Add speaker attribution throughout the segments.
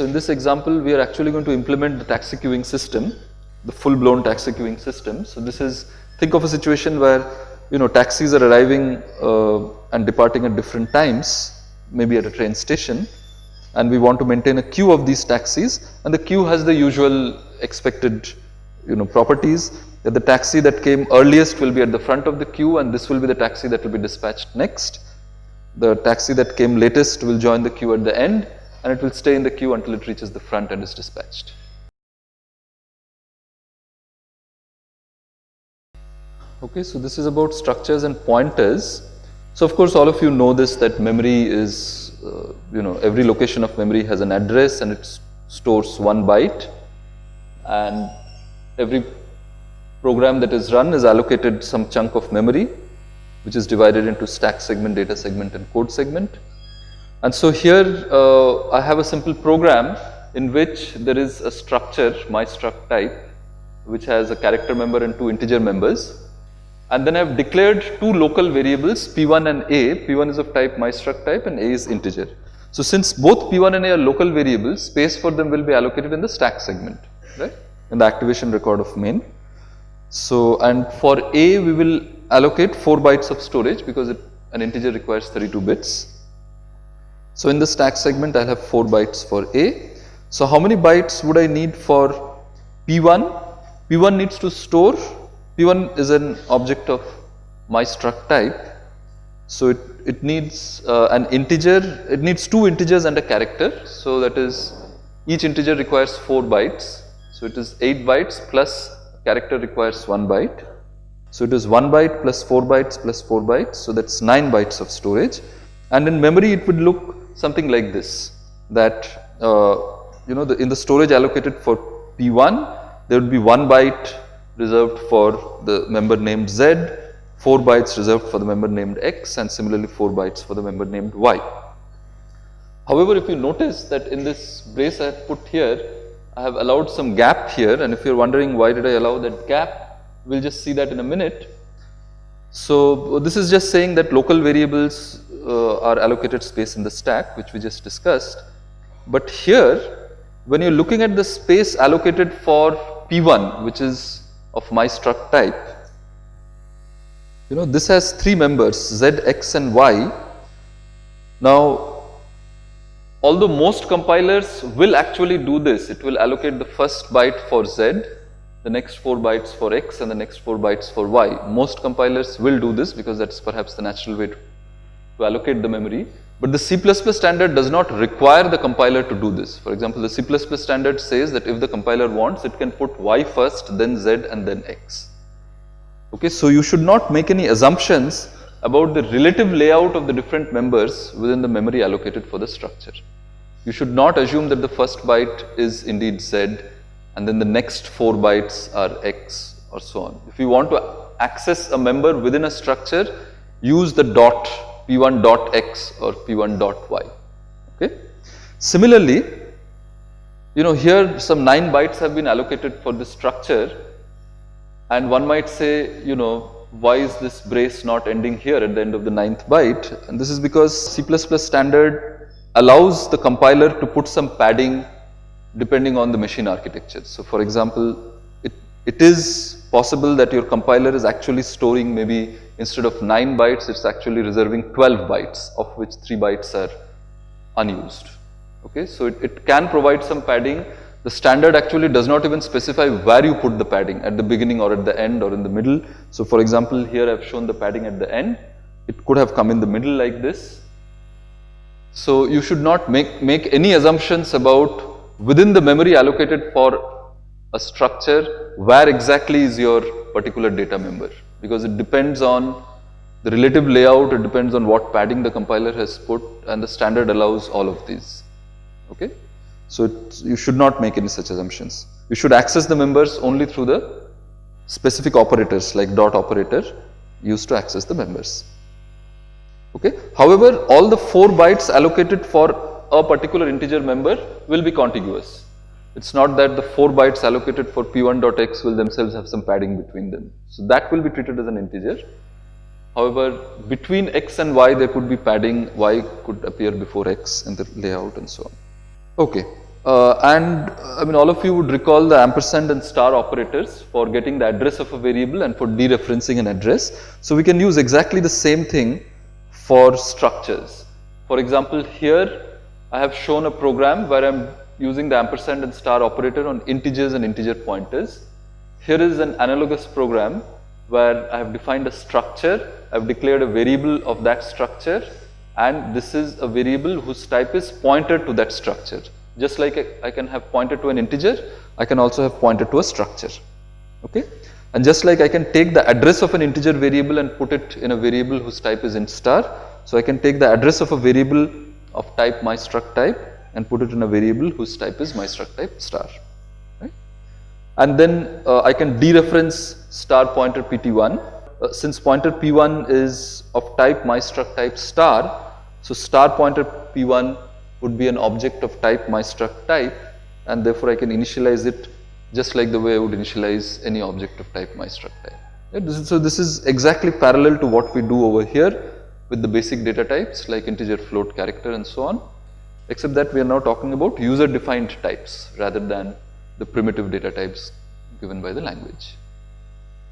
Speaker 1: So in this example, we are actually going to implement the taxi queuing system, the full-blown taxi queuing system. So this is, think of a situation where, you know, taxis are arriving uh, and departing at different times, maybe at a train station, and we want to maintain a queue of these taxis, and the queue has the usual expected, you know, properties that the taxi that came earliest will be at the front of the queue and this will be the taxi that will be dispatched next. The taxi that came latest will join the queue at the end and it will stay in the queue until it reaches the front and is dispatched. Okay, so this is about structures and pointers. So of course all of you know this that memory is, uh, you know, every location of memory has an address and it stores one byte and every program that is run is allocated some chunk of memory which is divided into stack segment, data segment and code segment. And so here uh, I have a simple program in which there is a structure my struct type which has a character member and two integer members and then I have declared two local variables p1 and a, p1 is of type my struct type and a is integer. So since both p1 and a are local variables space for them will be allocated in the stack segment right in the activation record of main. So and for a we will allocate 4 bytes of storage because it, an integer requires 32 bits so in the stack segment I'll have 4 bytes for A. So how many bytes would I need for P1? P1 needs to store, P1 is an object of my struct type. So it, it needs uh, an integer, it needs two integers and a character. So that is each integer requires 4 bytes. So it is 8 bytes plus character requires 1 byte. So it is 1 byte plus 4 bytes plus 4 bytes. So that's 9 bytes of storage. And in memory it would look something like this that uh, you know the, in the storage allocated for P1 there would be 1 byte reserved for the member named Z, 4 bytes reserved for the member named X and similarly 4 bytes for the member named Y. However, if you notice that in this brace I have put here, I have allowed some gap here and if you are wondering why did I allow that gap, we will just see that in a minute. So, this is just saying that local variables uh, are allocated space in the stack which we just discussed. But here when you are looking at the space allocated for P1 which is of my struct type, you know this has three members Z, X and Y. Now although most compilers will actually do this, it will allocate the first byte for Z, the next 4 bytes for X and the next 4 bytes for Y. Most compilers will do this because that is perhaps the natural way to to allocate the memory. But the C++ standard does not require the compiler to do this. For example, the C++ standard says that if the compiler wants, it can put Y first, then Z and then X. Okay, so you should not make any assumptions about the relative layout of the different members within the memory allocated for the structure. You should not assume that the first byte is indeed Z and then the next 4 bytes are X or so on. If you want to access a member within a structure, use the dot p1 dot x or p1 dot y. Okay. Similarly, you know here some 9 bytes have been allocated for this structure and one might say you know why is this brace not ending here at the end of the ninth byte and this is because C++ standard allows the compiler to put some padding depending on the machine architecture. So for example, it, it is possible that your compiler is actually storing maybe instead of 9 bytes, it's actually reserving 12 bytes of which 3 bytes are unused. Okay, so it, it can provide some padding. The standard actually does not even specify where you put the padding at the beginning or at the end or in the middle. So for example, here I've shown the padding at the end. It could have come in the middle like this. So you should not make, make any assumptions about within the memory allocated for a structure, where exactly is your particular data member because it depends on the relative layout, it depends on what padding the compiler has put and the standard allows all of these. Okay? So, you should not make any such assumptions. You should access the members only through the specific operators like dot operator used to access the members. Okay? However, all the 4 bytes allocated for a particular integer member will be contiguous. It is not that the 4 bytes allocated for p1.x will themselves have some padding between them. So, that will be treated as an integer. However, between x and y there could be padding, y could appear before x in the layout and so on. Okay. Uh, and I mean all of you would recall the ampersand and star operators for getting the address of a variable and for dereferencing an address. So we can use exactly the same thing for structures. For example, here I have shown a program where I am using the ampersand and star operator on integers and integer pointers. Here is an analogous program where I have defined a structure, I have declared a variable of that structure and this is a variable whose type is pointer to that structure. Just like I can have pointer to an integer, I can also have pointer to a structure. Okay? And just like I can take the address of an integer variable and put it in a variable whose type is int star. So I can take the address of a variable of type my struct type and put it in a variable whose type is my struct type star. Right? And then uh, I can dereference star pointer pt1. Uh, since pointer p1 is of type my struct type star, so star pointer p1 would be an object of type my struct type and therefore I can initialize it just like the way I would initialize any object of type my struct type. Right? So this is exactly parallel to what we do over here with the basic data types like integer, float, character and so on except that we are now talking about user defined types rather than the primitive data types given by the language.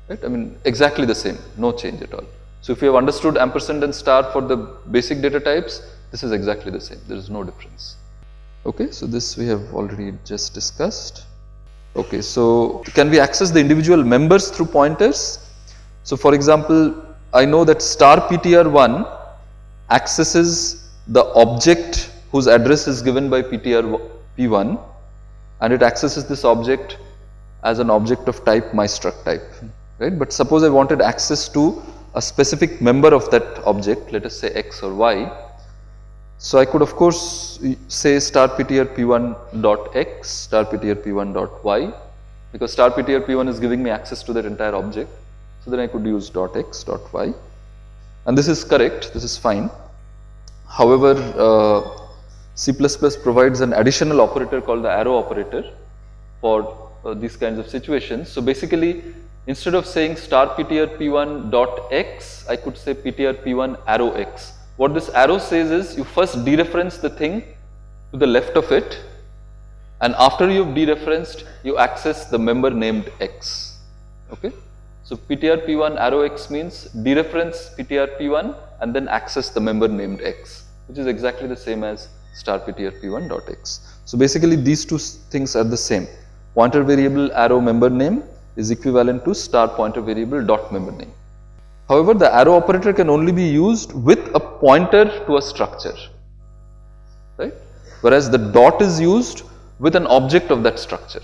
Speaker 1: Right? I mean exactly the same, no change at all. So if you have understood ampersand and star for the basic data types, this is exactly the same, there is no difference. Okay, so this we have already just discussed. Okay, so can we access the individual members through pointers? So for example, I know that star ptr1 accesses the object whose address is given by ptr p1 and it accesses this object as an object of type my struct type, right. But suppose I wanted access to a specific member of that object, let us say x or y, so I could of course say star ptr p1 dot x, star ptr p1 dot y because star ptr p1 is giving me access to that entire object. So then I could use dot x dot y and this is correct, this is fine. However, uh, C++ provides an additional operator called the arrow operator for uh, these kinds of situations. So basically instead of saying star ptr p1 dot x, I could say ptr p1 arrow x what this arrow says is you first dereference the thing to the left of it and after you've dereferenced you access the member named x. Okay. So PTR P1 arrow x means dereference PTR P1 and then access the member named x which is exactly the same as star PTR P1 dot x. So basically these two things are the same. Pointer variable arrow member name is equivalent to star pointer variable dot member name. However, the arrow operator can only be used with a pointer to a structure, right? Whereas the dot is used with an object of that structure,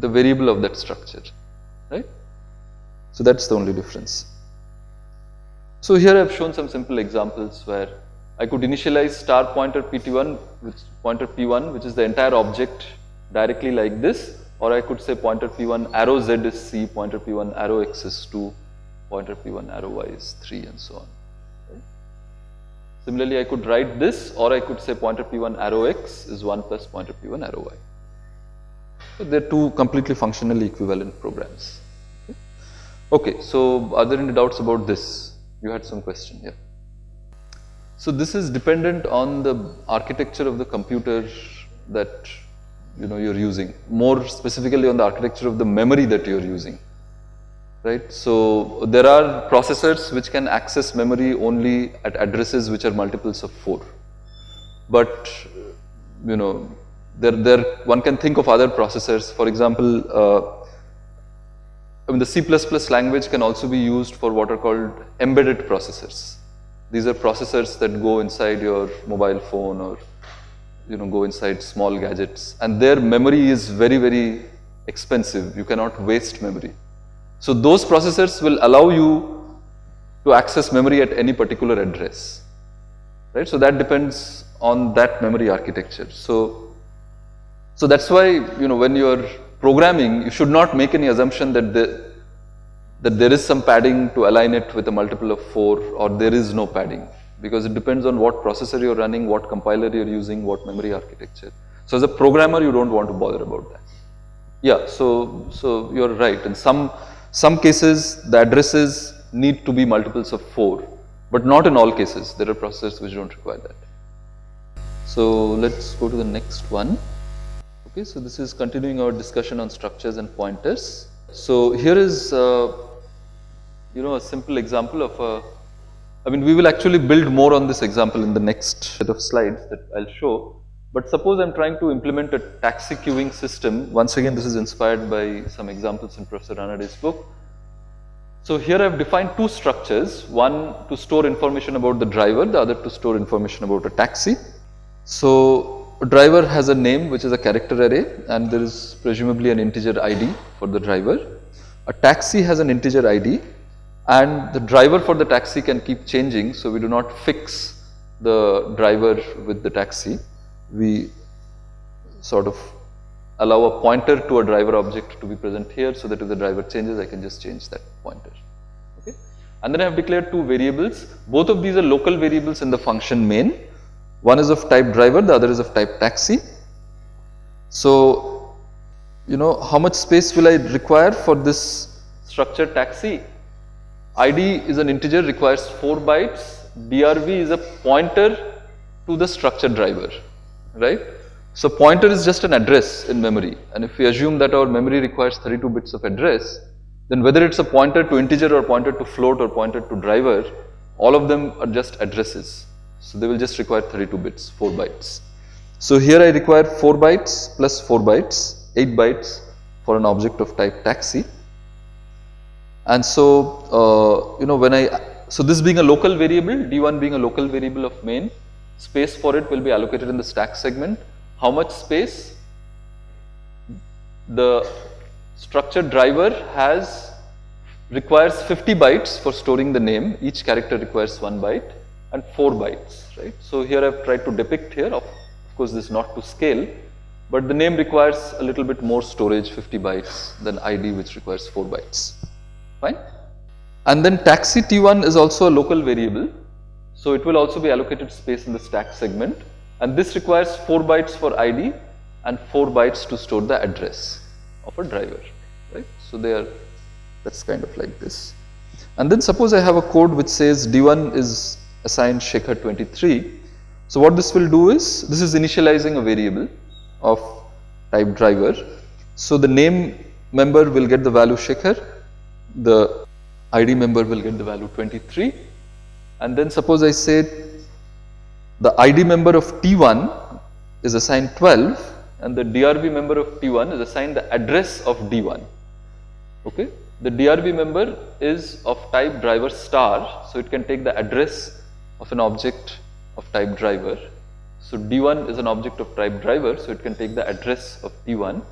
Speaker 1: a variable of that structure, right? So that's the only difference. So here I have shown some simple examples where I could initialize star pointer pt1 which pointer p1 which is the entire object directly like this or I could say pointer p1 arrow z is c, pointer p1 arrow x is 2 pointer p1 arrow y is 3 and so on. Similarly, I could write this or I could say pointer p1 arrow x is 1 plus pointer p1 arrow y. So, they are two completely functionally equivalent programs. Okay. okay, so are there any doubts about this? You had some question, yeah. So this is dependent on the architecture of the computer that you know you're using, more specifically on the architecture of the memory that you're using right. So there are processors which can access memory only at addresses which are multiples of 4. But you know there, there one can think of other processors for example uh, I mean the C++ language can also be used for what are called embedded processors. These are processors that go inside your mobile phone or you know go inside small gadgets and their memory is very very expensive you cannot waste memory so those processors will allow you to access memory at any particular address, right? So that depends on that memory architecture. So, so that's why, you know, when you're programming, you should not make any assumption that the, that there is some padding to align it with a multiple of 4 or there is no padding because it depends on what processor you're running, what compiler you're using, what memory architecture. So as a programmer, you don't want to bother about that. Yeah, so, so you're right. In some some cases the addresses need to be multiples of 4 but not in all cases there are processors which don't require that. So let's go to the next one. Okay, so this is continuing our discussion on structures and pointers. So here is, uh, you know, a simple example of a, I mean, we will actually build more on this example in the next set of slides that I'll show. But suppose I'm trying to implement a taxi queuing system. Once again, this is inspired by some examples in Professor Ranade's book. So here I've defined two structures, one to store information about the driver, the other to store information about a taxi. So a driver has a name which is a character array and there is presumably an integer ID for the driver. A taxi has an integer ID and the driver for the taxi can keep changing so we do not fix the driver with the taxi. We sort of allow a pointer to a driver object to be present here so that if the driver changes I can just change that pointer. Okay. And then I have declared two variables. Both of these are local variables in the function main one is of type driver, the other is of type taxi. So, you know, how much space will I require for this structure taxi? ID is an integer requires 4 bytes, DRV is a pointer to the structure driver, right? So, pointer is just an address in memory and if we assume that our memory requires 32 bits of address, then whether it's a pointer to integer or pointer to float or pointer to driver, all of them are just addresses. So they will just require 32 bits, 4 bytes. So here I require 4 bytes plus 4 bytes, 8 bytes for an object of type taxi. And so, uh, you know, when I, so this being a local variable, D1 being a local variable of main, space for it will be allocated in the stack segment. How much space? The structure driver has, requires 50 bytes for storing the name, each character requires 1 byte and 4 bytes, right. So here I have tried to depict here, of, of course this is not to scale, but the name requires a little bit more storage 50 bytes than ID which requires 4 bytes, fine. And then taxi T1 is also a local variable, so it will also be allocated space in the stack segment and this requires 4 bytes for ID and 4 bytes to store the address of a driver, right. So they are, that's kind of like this. And then suppose I have a code which says D1 is assigned Shekhar 23. So what this will do is, this is initializing a variable of type driver. So the name member will get the value Shekhar, the ID member will get the value 23 and then suppose I say the ID member of T1 is assigned 12 and the DRV member of T1 is assigned the address of D1. Okay. The DRV member is of type driver star, so it can take the address of an object of type driver. So D1 is an object of type driver, so it can take the address of T1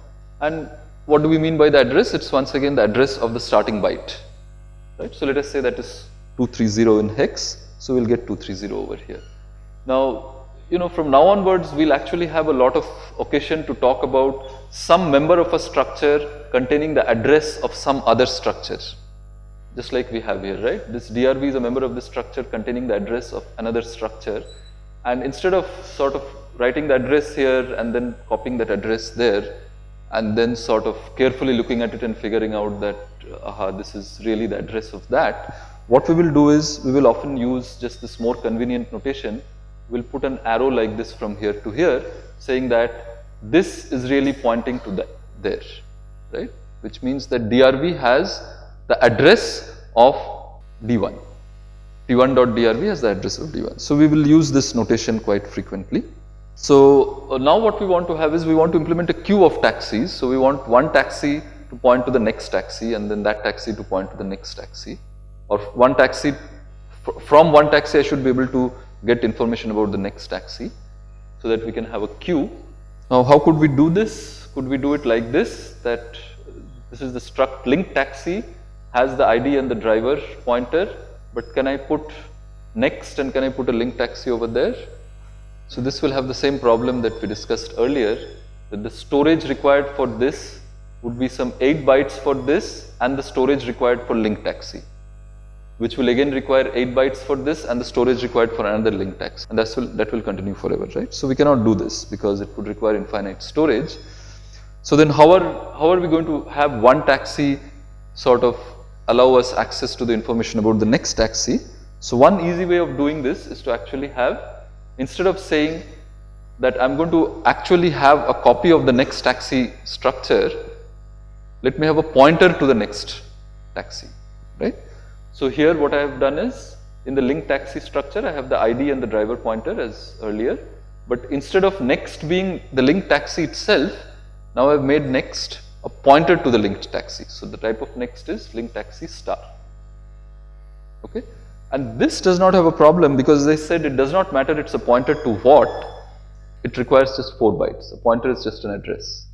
Speaker 1: And what do we mean by the address? It's once again the address of the starting byte. Right? So let us say that is 230 in hex, so we'll get 230 over here. Now, you know, from now onwards, we'll actually have a lot of occasion to talk about some member of a structure containing the address of some other structure just like we have here, right? This DRV is a member of the structure containing the address of another structure. And instead of sort of writing the address here and then copying that address there, and then sort of carefully looking at it and figuring out that, aha, this is really the address of that, what we will do is, we will often use just this more convenient notation. We'll put an arrow like this from here to here, saying that this is really pointing to the, there, right? Which means that DRV has the address of D1. D1.drv has the address of D1. So we will use this notation quite frequently. So uh, now what we want to have is we want to implement a queue of taxis. So we want one taxi to point to the next taxi and then that taxi to point to the next taxi or one taxi from one taxi I should be able to get information about the next taxi so that we can have a queue. Now how could we do this? Could we do it like this that this is the struct link taxi has the ID and the driver pointer, but can I put next and can I put a link taxi over there? So this will have the same problem that we discussed earlier, that the storage required for this would be some 8 bytes for this and the storage required for link taxi, which will again require 8 bytes for this and the storage required for another link taxi. And that will, that will continue forever, right? So we cannot do this because it would require infinite storage. So then how are, how are we going to have one taxi sort of allow us access to the information about the next taxi. So one easy way of doing this is to actually have, instead of saying that I'm going to actually have a copy of the next taxi structure, let me have a pointer to the next taxi, right. So here what I have done is in the link taxi structure I have the ID and the driver pointer as earlier, but instead of next being the link taxi itself, now I have made next a pointer to the linked taxi. So the type of next is link taxi star, okay. And this does not have a problem because they said it does not matter it's a pointer to what, it requires just 4 bytes, a pointer is just an address,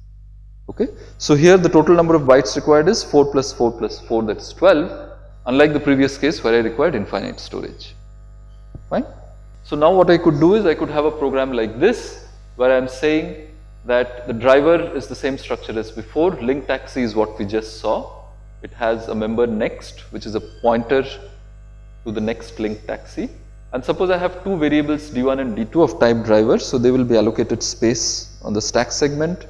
Speaker 1: okay. So here the total number of bytes required is 4 plus 4 plus 4 that is 12 unlike the previous case where I required infinite storage, fine. So now what I could do is I could have a program like this where I am saying that the driver is the same structure as before, link taxi is what we just saw. It has a member next which is a pointer to the next link taxi. And suppose I have two variables d1 and d2 of type driver. So, they will be allocated space on the stack segment.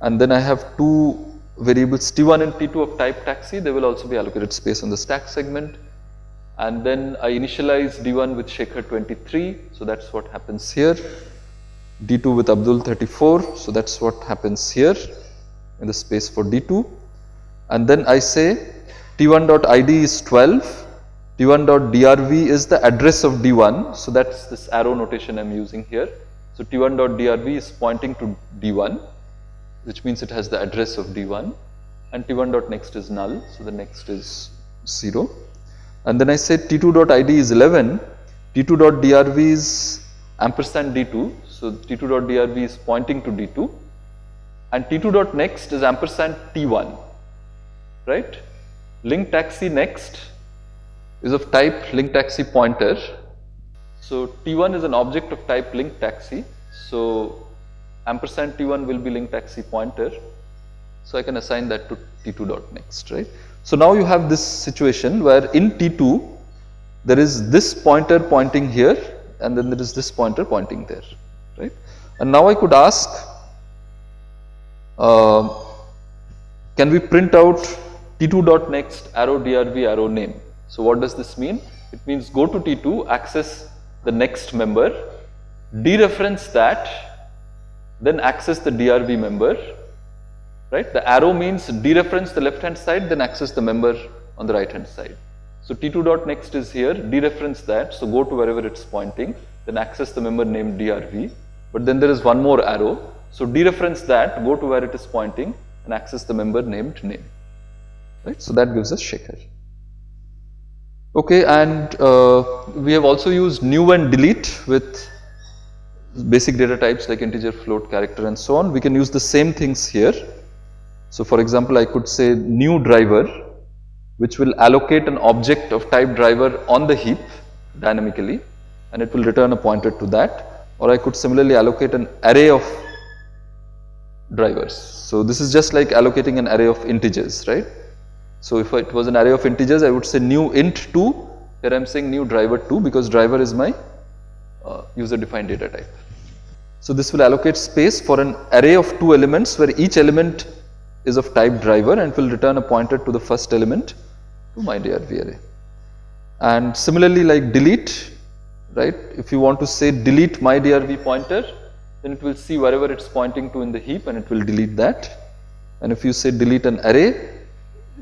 Speaker 1: And then I have two variables t1 and t2 of type taxi they will also be allocated space on the stack segment. And then I initialize d1 with Shekhar 23 so that is what happens here. D2 with Abdul 34 so that is what happens here in the space for d2 and then I say t1.id is 12 t1.drv is the address of d1 so that is this arrow notation I am using here. So t1.drv is pointing to d1 which means it has the address of d1 and t1.next is null. So the next is 0 and then I say t2.id is 11 t2.drv is ampersand d2 so t2.drv is pointing to d2 and t2.next is ampersand t1 right? Link taxi next is of type link taxi pointer so t1 is an object of type link taxi so ampersand t1 will be link taxi pointer. So I can assign that to t2 dot next, right. So now you have this situation where in t2 there is this pointer pointing here and then there is this pointer pointing there, right. And now I could ask, uh, can we print out t2 dot next arrow drv arrow name. So what does this mean? It means go to t2, access the next member, dereference that then access the DRV member, right. The arrow means dereference the left hand side, then access the member on the right hand side. So T2 dot next is here, dereference that, so go to wherever it's pointing, then access the member named DRV, but then there is one more arrow. So dereference that, go to where it is pointing and access the member named name, right. So that gives us Shekhar. Okay, and uh, we have also used new and delete with basic data types like integer, float, character and so on, we can use the same things here. So for example, I could say new driver which will allocate an object of type driver on the heap dynamically and it will return a pointer to that or I could similarly allocate an array of drivers. So this is just like allocating an array of integers, right. So if it was an array of integers, I would say new int 2, here I am saying new driver 2 because driver is my uh, user defined data type. So this will allocate space for an array of two elements where each element is of type driver and will return a pointer to the first element to my DRV array. And similarly like delete, right, if you want to say delete my DRV pointer, then it will see wherever it's pointing to in the heap and it will delete that. And if you say delete an array,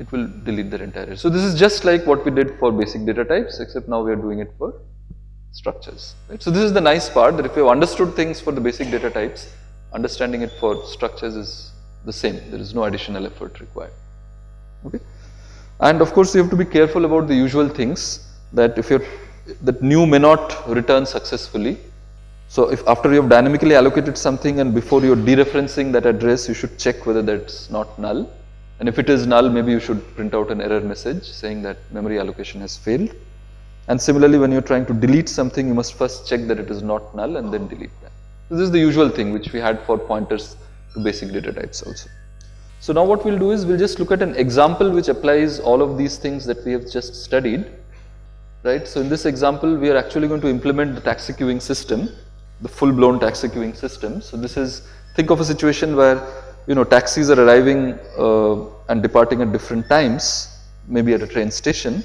Speaker 1: it will delete the entire. So this is just like what we did for basic data types except now we are doing it for structures. Right? So this is the nice part that if you have understood things for the basic data types, understanding it for structures is the same. There is no additional effort required. Okay. And of course, you have to be careful about the usual things that if you're that new may not return successfully. So if after you have dynamically allocated something and before you're dereferencing that address, you should check whether that's not null. And if it is null, maybe you should print out an error message saying that memory allocation has failed. And similarly, when you're trying to delete something, you must first check that it is not null and then delete that. This is the usual thing which we had for pointers to basic data types also. So now what we'll do is we'll just look at an example which applies all of these things that we have just studied, right. So in this example, we are actually going to implement the taxi queuing system, the full blown taxi queuing system. So this is, think of a situation where, you know, taxis are arriving uh, and departing at different times, maybe at a train station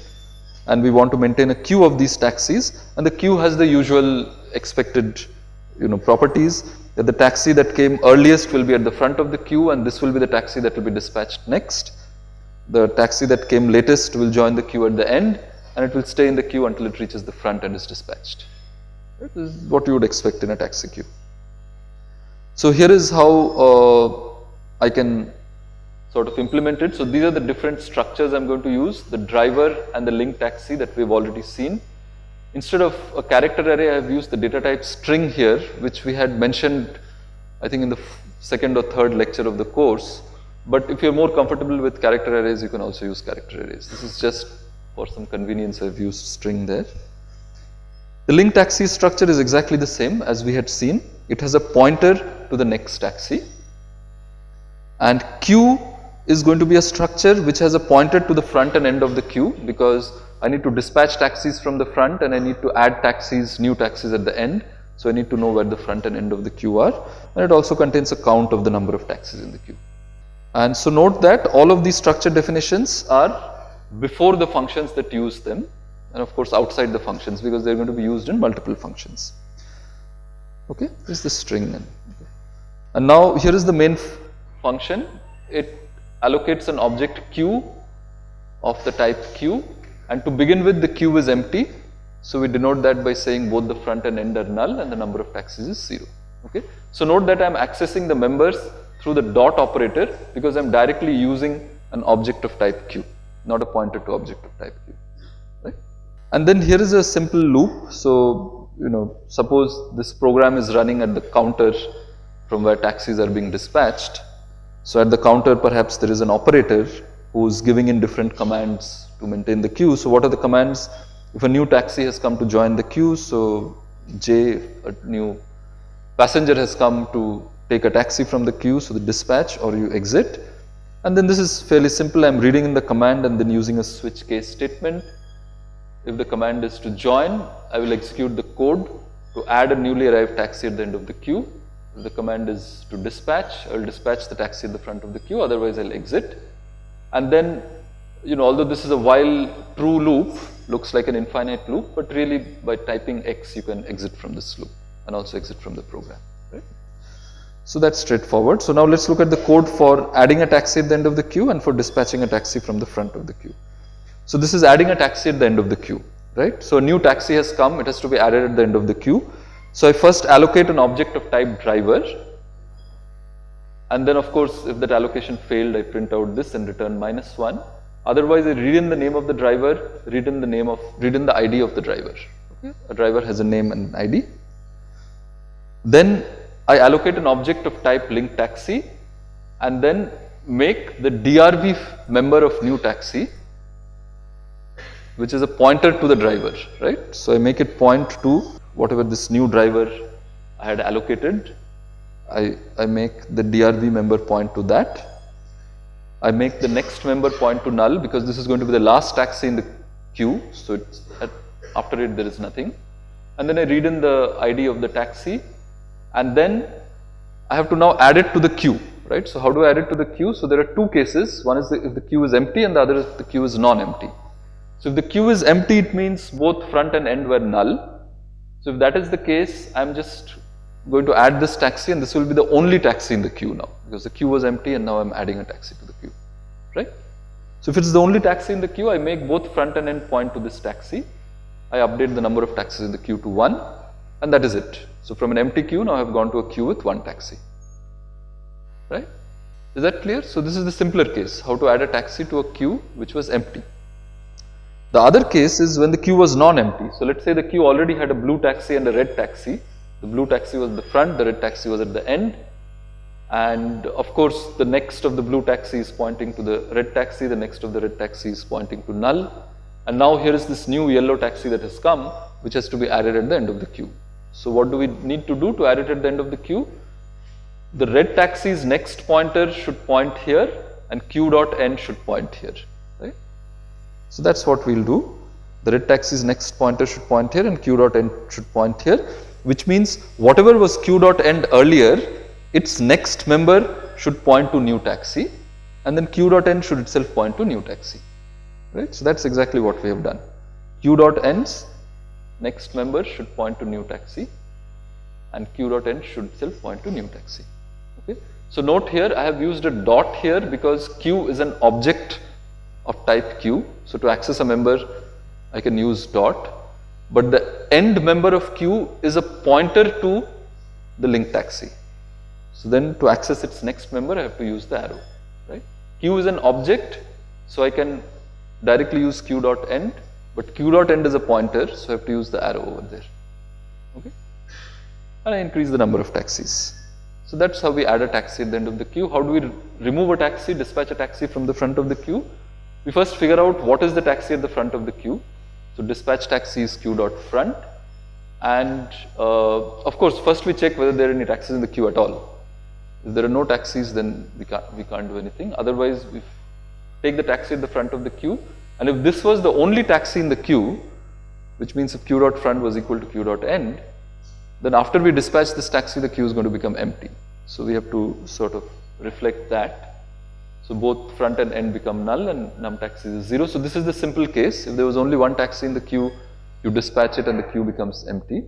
Speaker 1: and we want to maintain a queue of these taxis and the queue has the usual expected you know properties that the taxi that came earliest will be at the front of the queue and this will be the taxi that will be dispatched next. The taxi that came latest will join the queue at the end and it will stay in the queue until it reaches the front and is dispatched. This is what you would expect in a taxi queue. So here is how uh, I can sort of implement it. So these are the different structures I'm going to use, the driver and the link taxi that we've already seen. Instead of a character array, I have used the data type string here, which we had mentioned, I think in the second or third lecture of the course. But if you're more comfortable with character arrays, you can also use character arrays. This is just for some convenience, I've used string there. The link taxi structure is exactly the same as we had seen. It has a pointer to the next taxi. And queue is going to be a structure which has a pointer to the front and end of the queue because I need to dispatch taxis from the front and I need to add taxis, new taxis at the end. So I need to know where the front and end of the queue are and it also contains a count of the number of taxis in the queue. And so note that all of these structure definitions are before the functions that use them and of course outside the functions because they are going to be used in multiple functions. Okay, this is the string then. And now here is the main function. It allocates an object q of the type q and to begin with the queue is empty. So we denote that by saying both the front and end are null and the number of taxis is 0. Okay. So note that I am accessing the members through the dot operator because I am directly using an object of type q, not a pointer to object of type q. Right. And then here is a simple loop. So, you know, suppose this program is running at the counter from where taxis are being dispatched. So at the counter perhaps there is an operator who is giving in different commands to maintain the queue. So what are the commands? If a new taxi has come to join the queue, so J, a new passenger has come to take a taxi from the queue, so the dispatch or you exit. And then this is fairly simple, I am reading in the command and then using a switch case statement. If the command is to join, I will execute the code to add a newly arrived taxi at the end of the queue. The command is to dispatch, I will dispatch the taxi at the front of the queue, otherwise I will exit. And then you know, although this is a while true loop, looks like an infinite loop, but really by typing X, you can exit from this loop and also exit from the program, right? So that's straightforward. So now let's look at the code for adding a taxi at the end of the queue and for dispatching a taxi from the front of the queue. So this is adding a taxi at the end of the queue, right? So a new taxi has come, it has to be added at the end of the queue. So I first allocate an object of type driver and then of course if that allocation failed I print out this and return minus 1 Otherwise, I read in the name of the driver, read in the name of, read in the ID of the driver. Okay. A driver has a name and an ID. Then I allocate an object of type link taxi and then make the DRV member of new taxi which is a pointer to the driver, right. So I make it point to whatever this new driver I had allocated. I, I make the DRV member point to that I make the next member point to null because this is going to be the last taxi in the queue. So it's at, after it there is nothing. And then I read in the ID of the taxi and then I have to now add it to the queue, right? So how do I add it to the queue? So there are two cases. One is the, if the queue is empty and the other is the queue is non-empty. So if the queue is empty, it means both front and end were null. So if that is the case, I'm just going to add this taxi and this will be the only taxi in the queue now because the queue was empty and now I'm adding a taxi to the queue, right? So if it's the only taxi in the queue, I make both front and end point to this taxi. I update the number of taxis in the queue to 1 and that is it. So from an empty queue, now I have gone to a queue with one taxi, right? Is that clear? So this is the simpler case, how to add a taxi to a queue which was empty. The other case is when the queue was non-empty. So let's say the queue already had a blue taxi and a red taxi. The blue taxi was at the front, the red taxi was at the end and of course the next of the blue taxi is pointing to the red taxi, the next of the red taxi is pointing to null and now here is this new yellow taxi that has come which has to be added at the end of the queue. So what do we need to do to add it at the end of the queue? The red taxi's next pointer should point here and q dot n should point here. So that's what we'll do. The red taxi's next pointer should point here and q dot n should point here which means whatever was q dot end earlier its next member should point to new taxi and then q dot n should itself point to new taxi right. So that is exactly what we have done q dot n's next member should point to new taxi and q dot end should itself point to new taxi. Okay. So note here I have used a dot here because q is an object of type q. So to access a member I can use dot but the end member of q is a pointer to the link taxi. So then to access its next member I have to use the arrow right. q is an object so I can directly use q dot end but q dot end is a pointer so I have to use the arrow over there okay and I increase the number of taxis. So that's how we add a taxi at the end of the queue. How do we remove a taxi, dispatch a taxi from the front of the queue? We first figure out what is the taxi at the front of the queue. So dispatch taxi is queue dot front and uh, of course first we check whether there are any taxis in the queue at all. If there are no taxis then we can't, we can't do anything otherwise we take the taxi at the front of the queue and if this was the only taxi in the queue which means if q dot front was equal to q dot end then after we dispatch this taxi the queue is going to become empty. So we have to sort of reflect that. So both front and end become null and num taxi is 0. So this is the simple case. If there was only one taxi in the queue, you dispatch it and the queue becomes empty.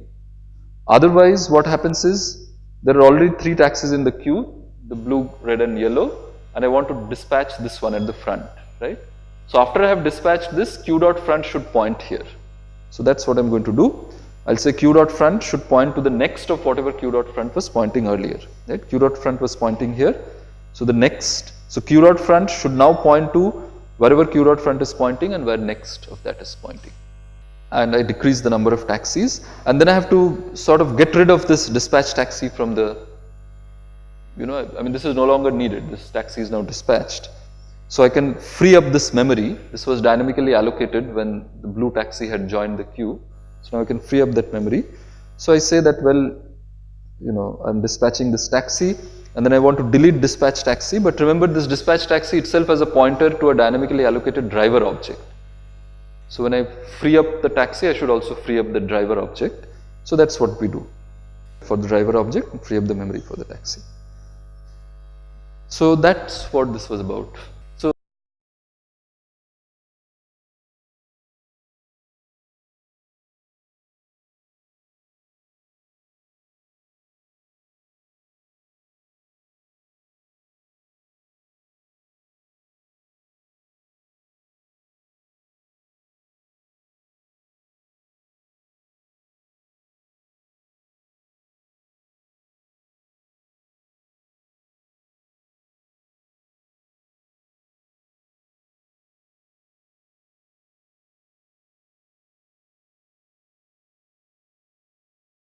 Speaker 1: Otherwise, what happens is there are already three taxis in the queue, the blue, red and yellow and I want to dispatch this one at the front, right. So after I have dispatched this, q dot front should point here. So that's what I'm going to do. I'll say q dot front should point to the next of whatever q dot front was pointing earlier, right. q dot front was pointing here. So the next, so q dot front should now point to wherever q dot front is pointing and where next of that is pointing. And I decrease the number of taxis and then I have to sort of get rid of this dispatch taxi from the, you know, I mean this is no longer needed, this taxi is now dispatched. So I can free up this memory, this was dynamically allocated when the blue taxi had joined the queue. So now I can free up that memory. So I say that well, you know, I'm dispatching this taxi and then I want to delete dispatch taxi. But remember this dispatch taxi itself has a pointer to a dynamically allocated driver object. So when I free up the taxi, I should also free up the driver object. So that's what we do for the driver object, free up the memory for the taxi. So that's what this was about.